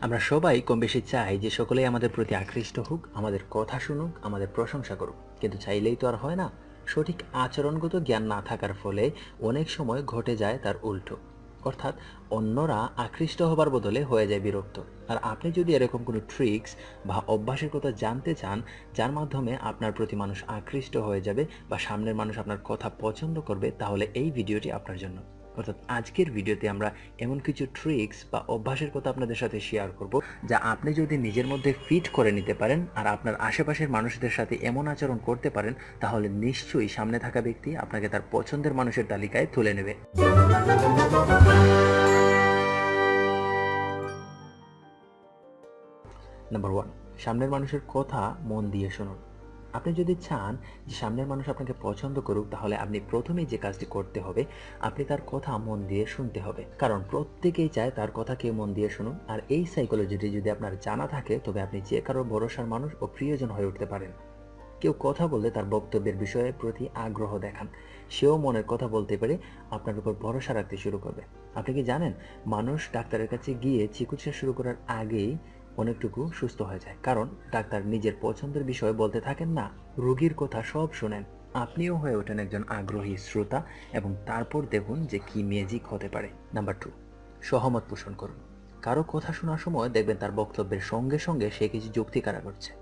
আমরা সবাই কম বেশি চাই যে সকলেই আমাদের প্রতি আকৃষ্ট হোক, আমাদের কথা শুনুক, আমাদের প্রশংসা করুক। কিন্তু চাইলেই তো আর হয় না। সঠিক আচরণগত জ্ঞান না থাকার ফলে অনেক সময় ঘটে যায় তার উল্টো। অর্থাৎ অন্যরা আকৃষ্ট হবার বদলে হয়ে যায় বিরক্ত। আর আপনি যদি এরকম কোনো ট্রিক্স বা অভ্যাসের কথা জানতে চান, যার মাধ্যমে আপনার প্রতি মানুষ আকৃষ্ট হয়ে যাবে বা সামনের মানুষ আপনার কথা পছন্দ করবে, তাহলে এই ভিডিওটি আপনার জন্য। অর্থাৎ আজকের ভিডিওতে আমরা এমন কিছু ট্রিক্স বা অভ্যাসের কথা আপনাদের সাথে শেয়ার করব, যা আপনি যদি নিজের মধ্যে ফিট করে নিতে পারেন আর আপনার আশেপাশের মানুষদের সাথে এমন আচরণ করতে পারেন, তাহলে নিশ্চয়ই সামনে থাকা ব্যক্তি আপনাকে তার পছন্দের মানুষের তালিকায় তুলে নেবে। নাম্বার ওয়ান সামনের মানুষের কথা মন দিয়ে শুনুন। আপনি যদি চান যে সামনের মানুষ আপনাকে পছন্দ করুক, তাহলে আপনি প্রথমেই যে কাজটি করতে হবে, আপনি তার কথা মন দিয়ে শুনতে হবে। কারণ প্রত্যেকেই চায় তার কথা কেউ মন দিয়ে শুনুন আর এই সাইকোলজিটি যদি আপনার জানা থাকে, তবে আপনি যে কারও ভরসার মানুষ ও প্রিয়জন হয়ে উঠতে পারেন। কেউ কথা বললে তার বক্তব্যের বিষয়ে প্রতি আগ্রহ দেখান। সেও মনের কথা বলতে পেরে আপনার উপর ভরসা রাখতে শুরু করবে। আপনি কি জানেন, মানুষ ডাক্তারের কাছে গিয়ে চিকিৎসা শুরু করার আগেই অনেকটুকু সুস্থ হয়ে যায়। কারণ ডাক্তার নিজের পছন্দের বিষয়ে বলতে থাকেন না, রোগীর কথা সব শোনেন। আপনিও হয়ে ওঠেন একজন আগ্রহী শ্রোতা এবং তারপর দেখুন যে কি ম্যাজিক হতে পারে। নাম্বার টু সহমত পোষণ করুন। কারও কথা শোনার সময় দেখবেন তার বক্তব্যের সঙ্গে সঙ্গে সে কিছু যুক্তি কারা করছে।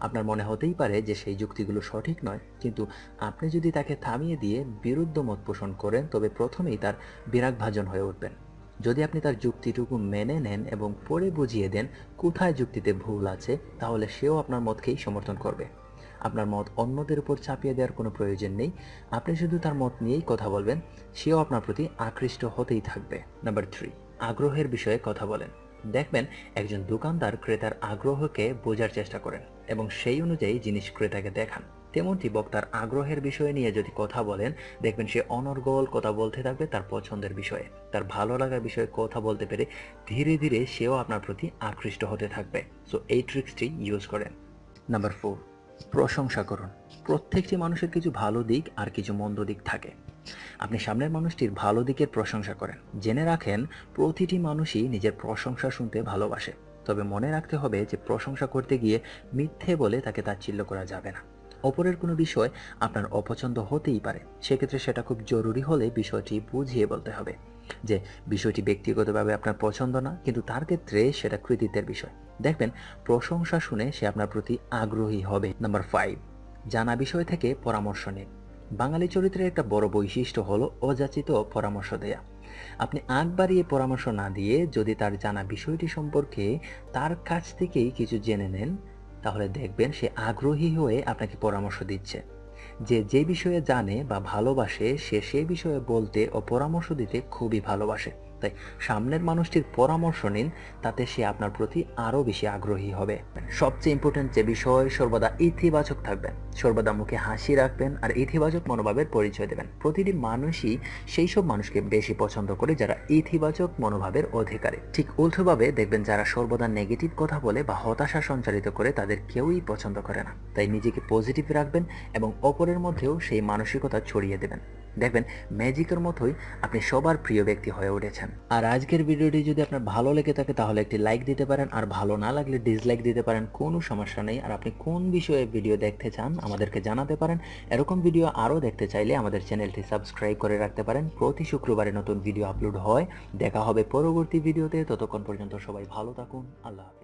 আপনার মনে হতেই পারে যে সেই যুক্তিগুলো সঠিক নয়, কিন্তু আপনি যদি তাকে থামিয়ে দিয়ে বিরুদ্ধ মত পোষণ করেন, তবে প্রথমেই তার বিরাগভাজন হয়ে উঠবেন। যদি আপনি তার যুক্তিটুকু মেনে নেন এবং পরে বুঝিয়ে দেন কোথায় যুক্তিতে ভুল আছে, তাহলে সেও আপনার মতকেই সমর্থন করবে। আপনার মত অন্যদের উপর চাপিয়ে দেওয়ার কোনো প্রয়োজন নেই। আপনি শুধু তার মত নিয়েই কথা বলবেন, সেও আপনার প্রতি আকৃষ্ট হতেই থাকবে। নাম্বার থ্রি, আগ্রহের বিষয়ে কথা বলেন। দেখবেন একজন দোকানদার ক্রেতার আগ্রহকে বোঝার চেষ্টা করেন এবং সেই অনুযায়ী জিনিস ক্রেতাকে দেখান। তেমনটি বক্তার আগ্রহের বিষয় নিয়ে যদি কথা বলেন, দেখবেন সে অনর্গল কথা বলতে থাকবে তার পছন্দের বিষয়ে। তার ভালো লাগার বিষয়ে কথা বলতে পেরে ধীরে ধীরে সেও আপনার প্রতি আকৃষ্ট হতে থাকবে। সো এই ট্রিক্সটি ইউজ করেন। নাম্বার ফোর প্রশংসা করুন। প্রত্যেকটি মানুষের কিছু ভালো দিক আর কিছু মন্দ দিক থাকে। আপনি সামনের মানুষটির ভালো দিকের প্রশংসা করেন। জেনে রাখেন, প্রতিটি মানুষই নিজের প্রশংসা শুনতে ভালোবাসে। তবে মনে রাখতে হবে যে, প্রশংসা করতে গিয়ে মিথ্যে বলে তাকে তাচ্ছিল্য করা যাবে না। অপরের কোনো বিষয় আপনার অপছন্দ হতেই পারে। সেক্ষেত্রে সেটা খুব জরুরি হলে বিষয়টি বুঝিয়ে বলতে হবে যে বিষয়টি ব্যক্তিগতভাবে আপনার পছন্দ না, কিন্তু তার ক্ষেত্রে সেটা কৃতিত্বের বিষয়। দেখবেন, প্রশংসা শুনে সে আপনার প্রতি আগ্রহী হবে। নাম্বার ফাইভ জানা বিষয় থেকে পরামর্শ নিন। বাঙালি চরিত্রের একটা বড় বৈশিষ্ট্য হলো অযাচিত পরামর্শ দেয়া। আপনি আগ বাড়িয়ে পরামর্শ না দিয়ে যদি তার জানা বিষয়টি সম্পর্কে তার কাছ থেকেই কিছু জেনে নেন তাহলে দেখবেন সে আগ্রহী হয়ে আপনাকে পরামর্শ দিচ্ছে। যে যে বিষয়ে জানে বা ভালোবাসে, সে সে বিষয়ে বলতে ও পরামর্শ দিতে খুবই ভালোবাসে। তাই সামনের মানুষটির পরামর্শ নিন, তাতে সে আপনার প্রতি আরও বেশি আগ্রহী হবে। সবচেয়ে ইম্পর্টেন্ট যে বিষয়, সর্বদা ইতিবাচক থাকবেন। সর্বদা মুখে হাসি রাখবেন আর ইতিবাচক মনোভাবের পরিচয় দেবেন। প্রতিটি মানুষই সেই সব মানুষকে বেশি পছন্দ করে যারা ইতিবাচক মনোভাবের অধিকারী। ঠিক উল্টোভাবে দেখবেন যারা সর্বদা নেগেটিভ কথা বলে বা হতাশা সঞ্চারিত করে তাদের কেউই পছন্দ করে না। তাই নিজেকে পজিটিভ রাখবেন এবং অপরের মধ্যেও সেই মানসিকতা ছড়িয়ে দেবেন। দেখবেন ম্যাজিকের মতোই আপনি সবার প্রিয় ব্যক্তি হয়ে উঠেছেন। আর আজকের ভিডিওটি যদি আপনার ভালো লেগে থাকে, তাহলে একটি লাইক দিতে পারেন, আর ভালো না লাগলে ডিসলাইক দিতে পারেন, কোনো সমস্যা নেই। আর আপনি কোন বিষয়ে ভিডিও দেখতে চান, আমাদেরকে জানাতে পারেন। এরকম ভিডিও আরও দেখতে চাইলে আমাদের চ্যানেলটি সাবস্ক্রাইব করে রাখতে পারেন। প্রতি শুক্রবারে নতুন ভিডিও আপলোড হয়। দেখা হবে পরবর্তী ভিডিওতে। ততক্ষণ পর্যন্ত সবাই ভালো থাকুন। আল্লাহ হাফিজ।